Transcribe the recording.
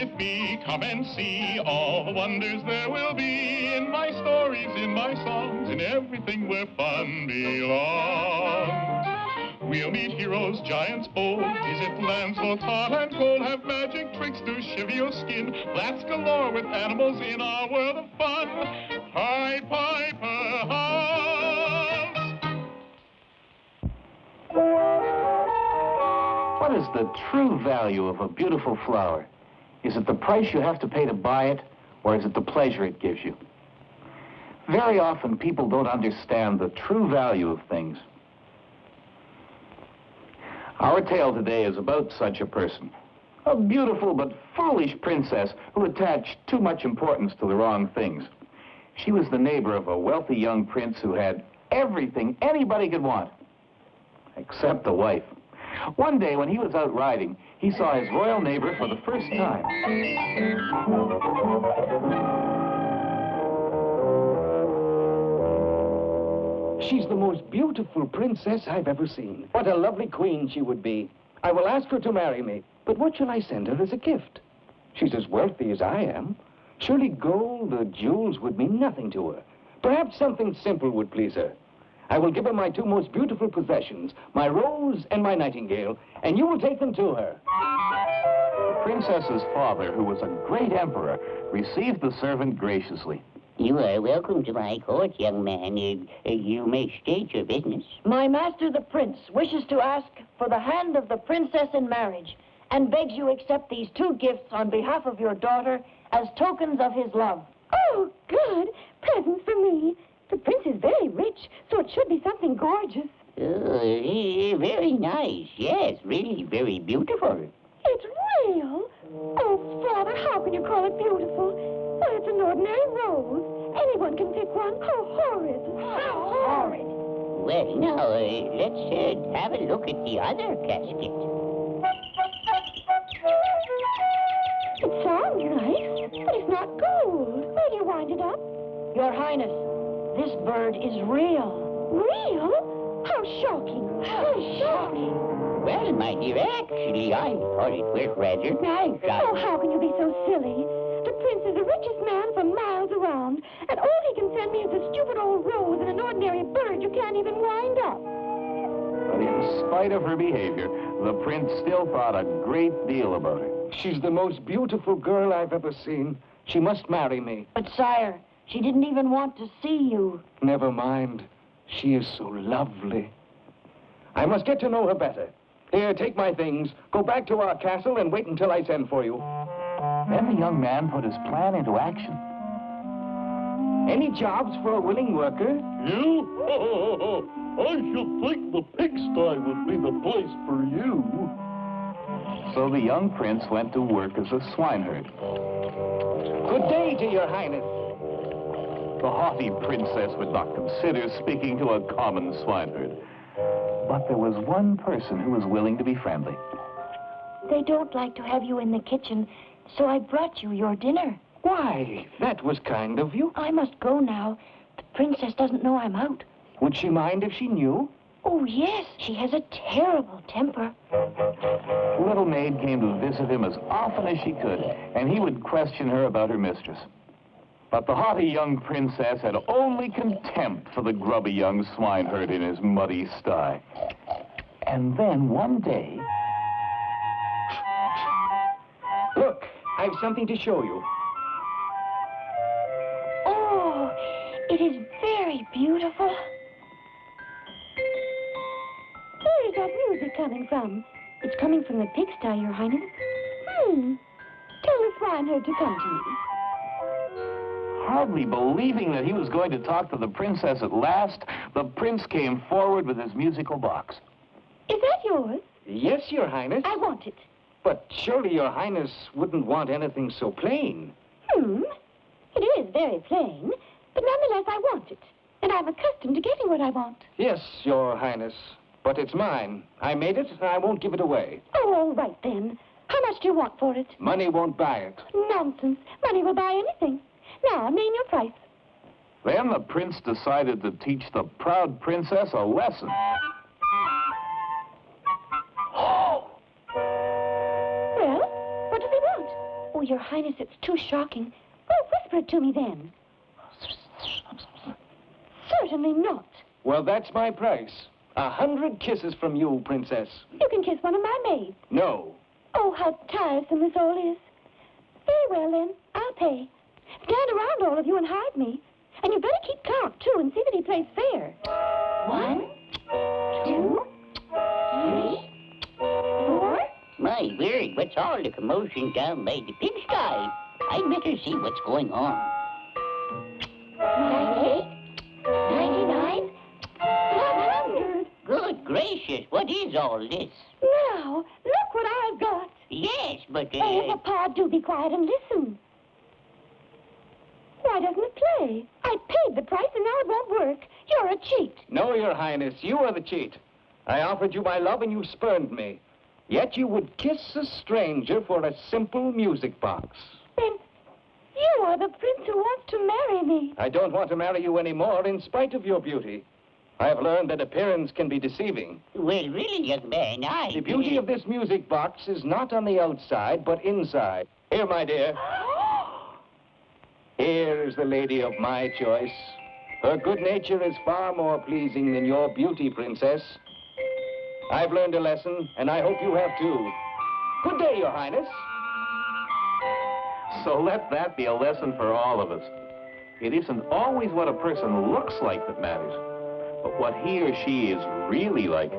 with me, come and see all the wonders there will be in my stories, in my songs, in everything where fun belongs. We'll meet heroes, giants bold, visit lands both hot and cold, have magic tricks to shiver your skin, flats galore with animals in our world of fun. Pied Piper House. What is the true value of a beautiful flower? Is it the price you have to pay to buy it, or is it the pleasure it gives you? Very often, people don't understand the true value of things. Our tale today is about such a person. A beautiful but foolish princess who attached too much importance to the wrong things. She was the neighbor of a wealthy young prince who had everything anybody could want, except a wife. One day when he was out riding, he saw his royal neighbor for the first time. She's the most beautiful princess I've ever seen. What a lovely queen she would be. I will ask her to marry me. But what shall I send her as a gift? She's as wealthy as I am. Surely gold or jewels would mean nothing to her. Perhaps something simple would please her. I will give her my two most beautiful possessions, my rose and my nightingale, and you will take them to her. The princess's father, who was a great emperor, received the servant graciously. You are welcome to my court, young man. Uh, uh, you may state your business. My master, the prince, wishes to ask for the hand of the princess in marriage and begs you accept these two gifts on behalf of your daughter as tokens of his love. Oh, good. Presents for me. The prince is very rich, so it should be something gorgeous. Uh, very nice. Yes, really very beautiful. It's real. Oh, Father, how can you call it beautiful? Why, it's an ordinary rose. Anyone can pick one. How horrid. How horrid. Well, now, uh, let's uh, have a look at the other casket. It sounds nice, but it's not gold. Where do you wind it up? Your Highness, this bird is real. Real? How shocking. How shocking. Well, my dear, actually, I thought it was rather nice. Oh, how can you be so silly? The prince is the richest man for miles around, and all he can send me is a stupid old rose and an ordinary bird you can't even wind up. But in spite of her behavior, the prince still thought a great deal about her. She's the most beautiful girl I've ever seen. She must marry me. But, sire, she didn't even want to see you. Never mind. She is so lovely. I must get to know her better. Here, take my things. Go back to our castle and wait until I send for you. Then the young man put his plan into action. Any jobs for a willing worker? You? I should think the pigsty would be the place for you. So the young prince went to work as a swineherd. Good day to your highness. The haughty princess would not consider speaking to a common swineherd. But there was one person who was willing to be friendly. They don't like to have you in the kitchen, so I brought you your dinner. Why, that was kind of you. I must go now. The princess doesn't know I'm out. Would she mind if she knew? Oh, yes. She has a terrible temper. The little maid came to visit him as often as she could, and he would question her about her mistress. But the haughty young princess had only contempt for the grubby young swineherd in his muddy sty. And then one day... Look, I've something to show you. Oh, it is very beautiful. Where is that music coming from? It's coming from the pigsty, Your Highness. Hmm. Tell the swineherd to come to me. Hardly believing that he was going to talk to the princess at last, the prince came forward with his musical box. Is that yours? Yes, Your Highness. I want it. But surely Your Highness wouldn't want anything so plain. Hmm. It is very plain, but nonetheless I want it. And I'm accustomed to getting what I want. Yes, Your Highness. But it's mine. I made it, and I won't give it away. Oh, all right then. How much do you want for it? Money won't buy it. Nonsense. Money will buy anything. Now, name your price. Then the prince decided to teach the proud princess a lesson. Well, what does he want? Oh, Your Highness, it's too shocking. Well, whisper it to me then. Certainly not. Well, that's my price. A hundred kisses from you, Princess. You can kiss one of my maids. No. Oh, how tiresome this all is. Very well, then. I'll pay. Around, all of you, and hide me. And you better keep count, too, and see that he plays fair. One, two, three, four. My word, what's all the commotion down by the pigsty? I'd better see what's going on. Ninety-eight, ninety-nine, one hundred. Good gracious, what is all this? Now, look what I've got. Yes, but, Oh, uh, Papa, do be quiet and listen. Why doesn't it play? I paid the price and now it won't work. You're a cheat. No, Your Highness, you are the cheat. I offered you my love and you spurned me. Yet you would kiss a stranger for a simple music box. Then you are the prince who wants to marry me. I don't want to marry you anymore in spite of your beauty. I have learned that appearance can be deceiving. well, really, young man, I... The beauty of this music box is not on the outside, but inside. Here, my dear. Is the lady of my choice. Her good nature is far more pleasing than your beauty, princess. I've learned a lesson, and I hope you have too. Good day, Your Highness. So let that be a lesson for all of us. It isn't always what a person looks like that matters, but what he or she is really like.